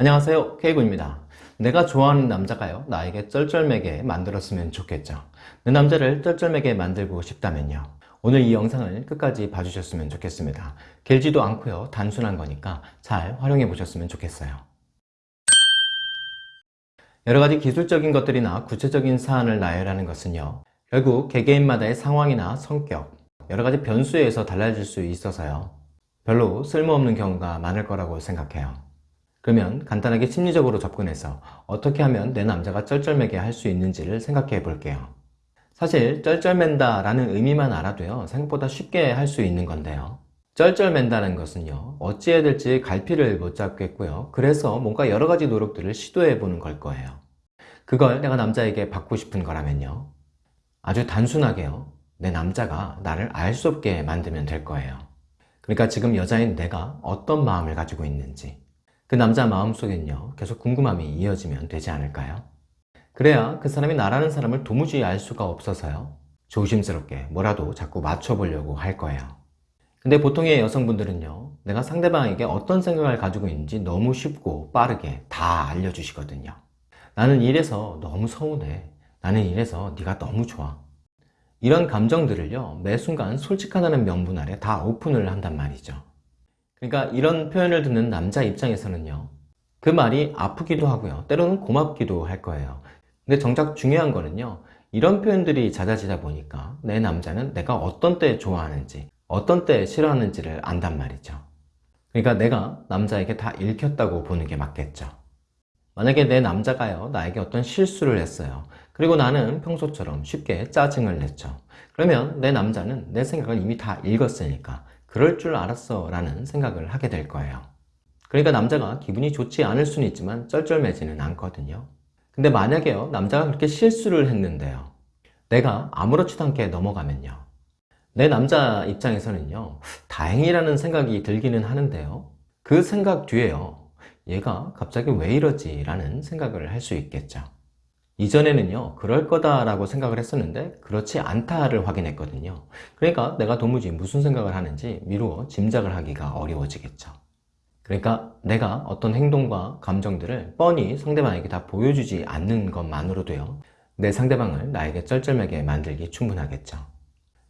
안녕하세요 K군입니다. 내가 좋아하는 남자가요 나에게 쩔쩔매게 만들었으면 좋겠죠. 내 남자를 쩔쩔매게 만들고 싶다면요. 오늘 이 영상을 끝까지 봐주셨으면 좋겠습니다. 길지도 않고요 단순한 거니까 잘 활용해 보셨으면 좋겠어요. 여러가지 기술적인 것들이나 구체적인 사안을 나열하는 것은요 결국 개개인마다의 상황이나 성격 여러가지 변수에 의해서 달라질 수 있어서요. 별로 쓸모없는 경우가 많을 거라고 생각해요 그러면 간단하게 심리적으로 접근해서 어떻게 하면 내 남자가 쩔쩔매게 할 수 있는지를 생각해 볼게요. 사실 쩔쩔맨다 라는 의미만 알아도요 생각보다 쉽게 할 수 있는 건데요. 쩔쩔맨다는 것은요 어찌해야 될지 갈피를 못 잡겠고요. 그래서 뭔가 여러 가지 노력들을 시도해 보는 걸 거예요. 그걸 내가 남자에게 받고 싶은 거라면요. 아주 단순하게요. 내 남자가 나를 알 수 없게 만들면 될 거예요. 그러니까 지금 여자인 내가 어떤 마음을 가지고 있는지 그 남자 마음속엔요 계속 궁금함이 이어지면 되지 않을까요? 그래야 그 사람이 나라는 사람을 도무지 알 수가 없어서요. 조심스럽게 뭐라도 자꾸 맞춰보려고 할 거예요. 근데 보통의 여성분들은요 내가 상대방에게 어떤 생각을 가지고 있는지 너무 쉽고 빠르게 다 알려주시거든요. 나는 이래서 너무 서운해. 나는 이래서 네가 너무 좋아. 이런 감정들을요 매 순간 솔직하다는 명분 아래 다 오픈을 한단 말이죠 그러니까 이런 표현을 듣는 남자 입장에서는요 그 말이 아프기도 하고요 때로는 고맙기도 할 거예요. 근데 정작 중요한 거는요 이런 표현들이 잦아지다 보니까 내 남자는 내가 어떤 때 좋아하는지 어떤 때 싫어하는지를 안단 말이죠. 그러니까 내가 남자에게 다 읽혔다고 보는 게 맞겠죠. 만약에 내 남자가요 나에게 어떤 실수를 했어요. 그리고 나는 평소처럼 쉽게 짜증을 냈죠. 그러면 내 남자는 내 생각을 이미 다 읽었으니까 그럴 줄 알았어 라는 생각을 하게 될 거예요. 그러니까 남자가 기분이 좋지 않을 수는 있지만 쩔쩔매지는 않거든요. 근데 만약에요 남자가 그렇게 실수를 했는데요. 내가 아무렇지도 않게 넘어가면요. 내 남자 입장에서는요 다행이라는 생각이 들기는 하는데요. 그 생각 뒤에요 얘가 갑자기 왜 이러지 라는 생각을 할 수 있겠죠 이전에는요 그럴 거다라고 생각을 했었는데 그렇지 않다를 확인했거든요. 그러니까 내가 도무지 무슨 생각을 하는지 미루어 짐작을 하기가 어려워지겠죠. 그러니까 내가 어떤 행동과 감정들을 뻔히 상대방에게 다 보여주지 않는 것만으로도요 내 상대방을 나에게 쩔쩔매게 만들기 충분하겠죠.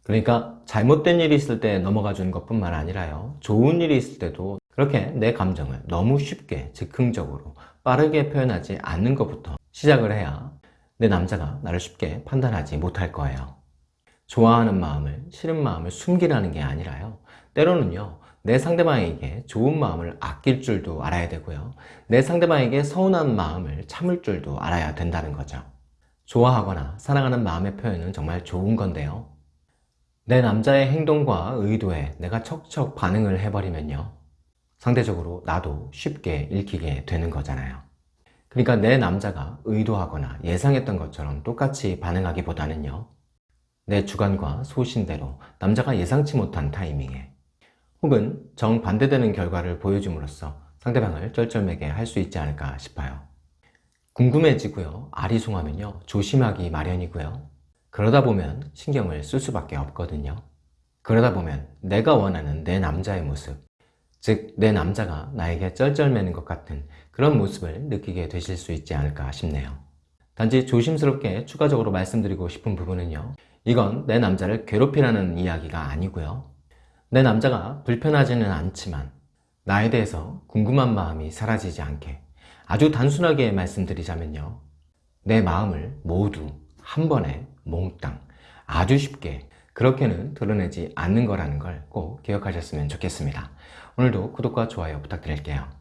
그러니까 잘못된 일이 있을 때 넘어가 주는 것 뿐만 아니라요 좋은 일이 있을 때도 그렇게 내 감정을 너무 쉽게 즉흥적으로 빠르게 표현하지 않는 것부터 시작을 해야 내 남자가 나를 쉽게 판단하지 못할 거예요. 좋아하는 마음을 싫은 마음을 숨기라는 게 아니라요. 때로는요 내 상대방에게 좋은 마음을 아낄 줄도 알아야 되고요. 내 상대방에게 서운한 마음을 참을 줄도 알아야 된다는 거죠. 좋아하거나 사랑하는 마음의 표현은 정말 좋은 건데요. 내 남자의 행동과 의도에 내가 척척 반응을 해버리면요 상대적으로 나도 쉽게 읽히게 되는 거잖아요 그러니까 내 남자가 의도하거나 예상했던 것처럼 똑같이 반응하기보다는요 내 주관과 소신대로 남자가 예상치 못한 타이밍에 혹은 정반대되는 결과를 보여줌으로써 상대방을 쩔쩔매게 할 수 있지 않을까 싶어요. 궁금해지고요. 아리송하면요 조심하기 마련이고요. 그러다 보면 신경을 쓸 수밖에 없거든요. 그러다 보면 내가 원하는 내 남자의 모습 즉 내 남자가 나에게 쩔쩔매는 것 같은 그런 모습을 느끼게 되실 수 있지 않을까 싶네요. 단지 조심스럽게 추가적으로 말씀드리고 싶은 부분은요 이건 내 남자를 괴롭히라는 이야기가 아니고요. 내 남자가 불편하지는 않지만 나에 대해서 궁금한 마음이 사라지지 않게 아주 단순하게 말씀드리자면요 내 마음을 모두 한 번에 몽땅 아주 쉽게 그렇게는 드러내지 않는 거라는 걸 꼭 기억하셨으면 좋겠습니다 오늘도 구독과 좋아요 부탁드릴게요